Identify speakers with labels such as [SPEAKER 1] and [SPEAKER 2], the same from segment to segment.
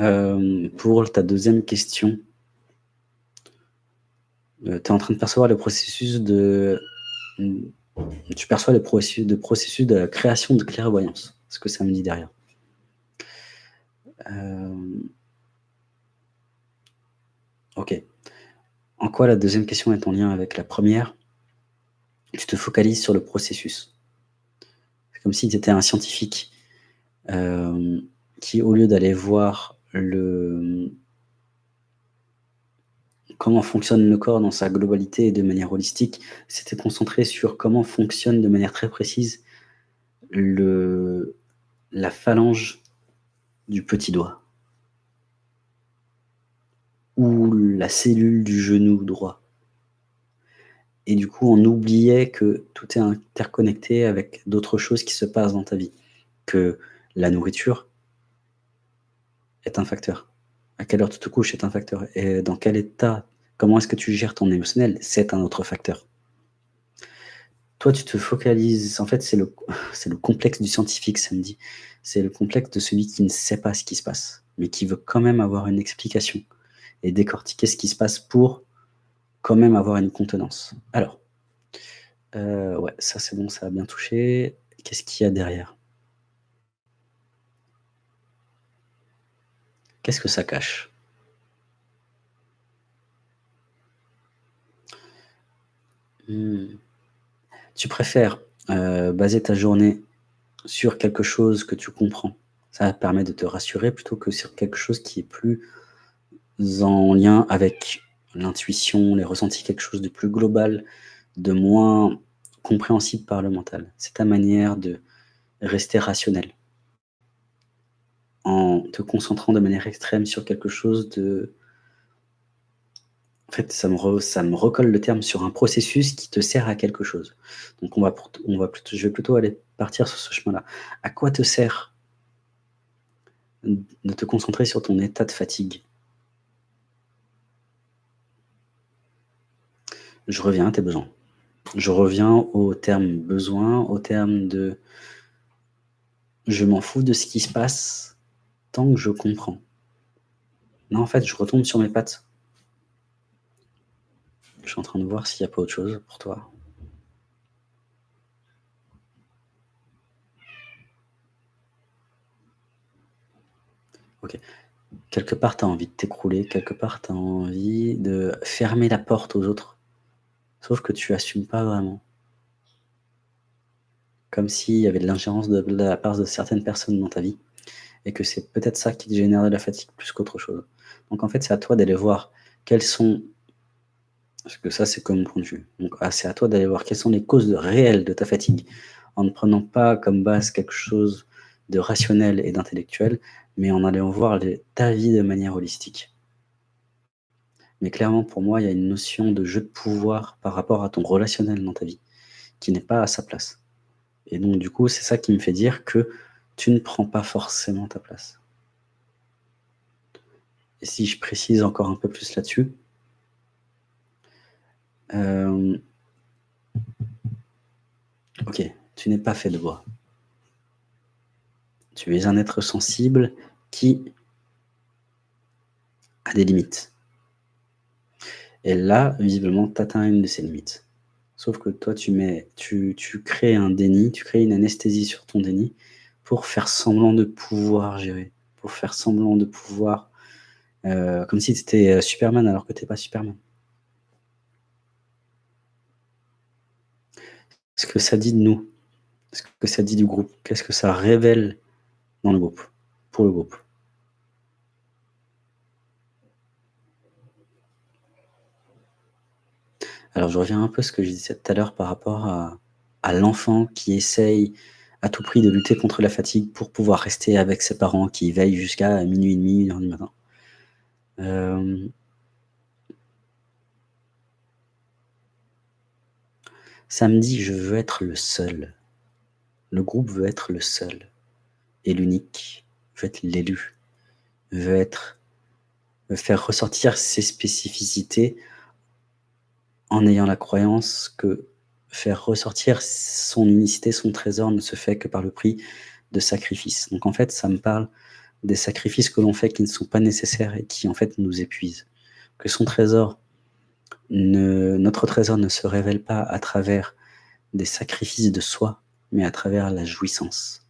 [SPEAKER 1] Euh, pour ta deuxième question, euh, tu es en train de percevoir le processus de... Tu perçois le processus de, processus de création de clairvoyance, ce que ça me dit derrière. Euh, ok. En quoi la deuxième question est en lien avec la première? Tu te focalises sur le processus. C'est comme si tu étais un scientifique qui, au lieu d'aller voir comment fonctionne le corps dans sa globalité et de manière holistique, c'était concentré sur comment fonctionne de manière très précise la phalange du petit doigt ou la cellule du genou droit. Et du coup, on oubliait que tout est interconnecté avec d'autres choses qui se passent dans ta vie, que la nourriture, est un facteur. À quelle heure tu te couches est un facteur. Et dans quel état, comment est-ce que tu gères ton émotionnel, c'est un autre facteur. Toi, tu te focalises, en fait, c'est le, le complexe du scientifique, ça me dit. C'est le complexe de celui qui ne sait pas ce qui se passe, mais qui veut quand même avoir une explication et décortiquer ce qui se passe pour quand même avoir une contenance. Alors, euh, ouais, ça c'est bon, ça a bien touché. Qu'est-ce qu'il y a derrière? Qu'est-ce que ça cache? Hmm. Tu préfères euh, baser ta journée sur quelque chose que tu comprends? Ça permet de te rassurer plutôt que sur quelque chose qui est plus en lien avec l'intuition, les ressentis, quelque chose de plus global, de moins compréhensible par le mental. C'est ta manière de rester rationnel en te concentrant de manière extrême sur quelque chose de... En fait, ça me, ça me recolle le terme sur un processus qui te sert à quelque chose. Donc, on va, on va je vais plutôt aller partir sur ce chemin-là. À quoi te sert de te concentrer sur ton état de fatigue? Je reviens à tes besoins. Je reviens au terme besoin, au terme de je m'en fous de ce qui se passe, tant que je comprends. Non, en fait, je retombe sur mes pattes. Je suis en train de voir s'il n'y a pas autre chose pour toi. Ok. Quelque part, tu as envie de t'écrouler. Quelque part, tu as envie de fermer la porte aux autres. Sauf que tu assumes pas vraiment. Comme s'il y avait de l'ingérence de la part de certaines personnes dans ta vie et que c'est peut-être ça qui te génère de la fatigue plus qu'autre chose. Donc en fait, c'est à toi d'aller voir quelles sont, parce que ça c'est comme mon point de vue, donc ah, c'est à toi d'aller voir quelles sont les causes réelles de ta fatigue, en ne prenant pas comme base quelque chose de rationnel et d'intellectuel, mais en allant voir ta vie de manière holistique. Mais clairement, pour moi, il y a une notion de jeu de pouvoir par rapport à ton relationnel dans ta vie, qui n'est pas à sa place. Et donc, du coup, c'est ça qui me fait dire que tu ne prends pas forcément ta place. Et si je précise encore un peu plus là-dessus, euh, ok, tu n'es pas fait de bois. Tu es un être sensible qui a des limites. Et là, visiblement, tu atteins une de ces limites. Sauf que toi, tu, mets, tu, tu crées un déni, tu crées une anesthésie sur ton déni, pour faire semblant de pouvoir gérer, pour faire semblant de pouvoir, euh, comme si tu étais euh, Superman alors que tu n'es pas Superman. Ce que ça dit de nous, ce que ça dit du groupe, qu'est-ce que ça révèle dans le groupe, pour le groupe. Alors je reviens un peu à ce que je disais tout à l'heure par rapport à, à l'enfant qui essaye à tout prix de lutter contre la fatigue pour pouvoir rester avec ses parents qui veillent jusqu'à minuit et demi, une heure du matin. Euh, samedi, je veux être le seul. Le groupe veut être le seul et l'unique, veut être l'élu, veut être veut faire ressortir ses spécificités en ayant la croyance que faire ressortir son unicité, son trésor ne se fait que par le prix de sacrifice. Donc en fait, ça me parle des sacrifices que l'on fait qui ne sont pas nécessaires et qui en fait nous épuisent. Que son trésor, notre trésor ne se révèle pas à travers des sacrifices de soi, mais à travers la jouissance.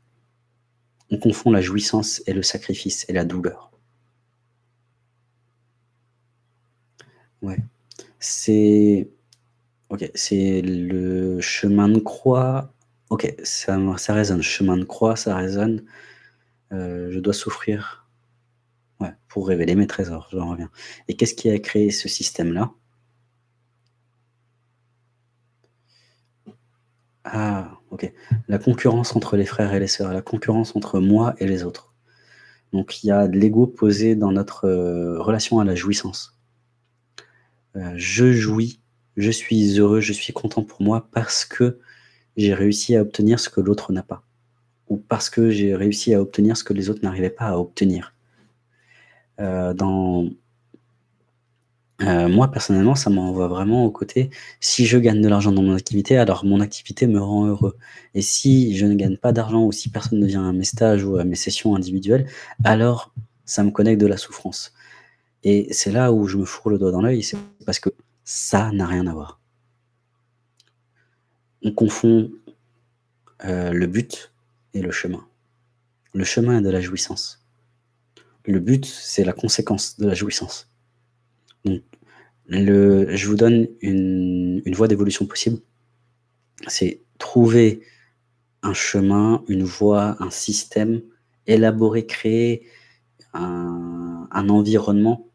[SPEAKER 1] On confond la jouissance et le sacrifice et la douleur. Ouais, c'est ok, c'est le chemin de croix. Ok, ça, ça résonne. Chemin de croix, ça résonne. Euh, je dois souffrir ouais, pour révéler mes trésors, j'en reviens. Et qu'est-ce qui a créé ce système-là? Ah, ok. La concurrence entre les frères et les sœurs, la concurrence entre moi et les autres. Donc il y a de l'ego posé dans notre euh, relation à la jouissance. Euh, je jouis, je suis heureux, je suis content pour moi parce que j'ai réussi à obtenir ce que l'autre n'a pas. Ou parce que j'ai réussi à obtenir ce que les autres n'arrivaient pas à obtenir. Euh, dans euh, moi, personnellement, ça m'envoie vraiment au côté, si je gagne de l'argent dans mon activité, alors mon activité me rend heureux. Et si je ne gagne pas d'argent ou si personne ne vient à mes stages ou à mes sessions individuelles, alors ça me connecte de la souffrance. Et c'est là où je me fourre le doigt dans l'œil, c'est parce que ça n'a rien à voir. On confond euh, le but et le chemin. Le chemin est de la jouissance. Le but, c'est la conséquence de la jouissance. Donc, je vous donne une, voie d'évolution possible. C'est trouver un chemin, une voie, un système, élaborer, créer un environnement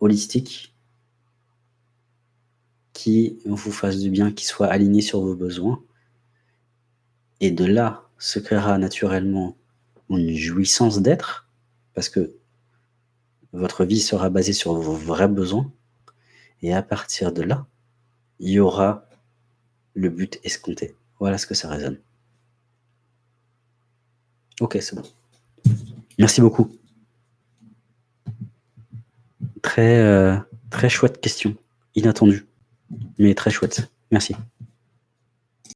[SPEAKER 1] holistique qui vous fasse du bien, qui soit aligné sur vos besoins. Et de là se créera naturellement une jouissance d'être, parce que votre vie sera basée sur vos vrais besoins. Et à partir de là, il y aura le but escompté. Voilà ce que ça résonne. Ok, c'est bon. Merci beaucoup. Très, euh, très chouette question. Inattendue, mais très chouette. Merci.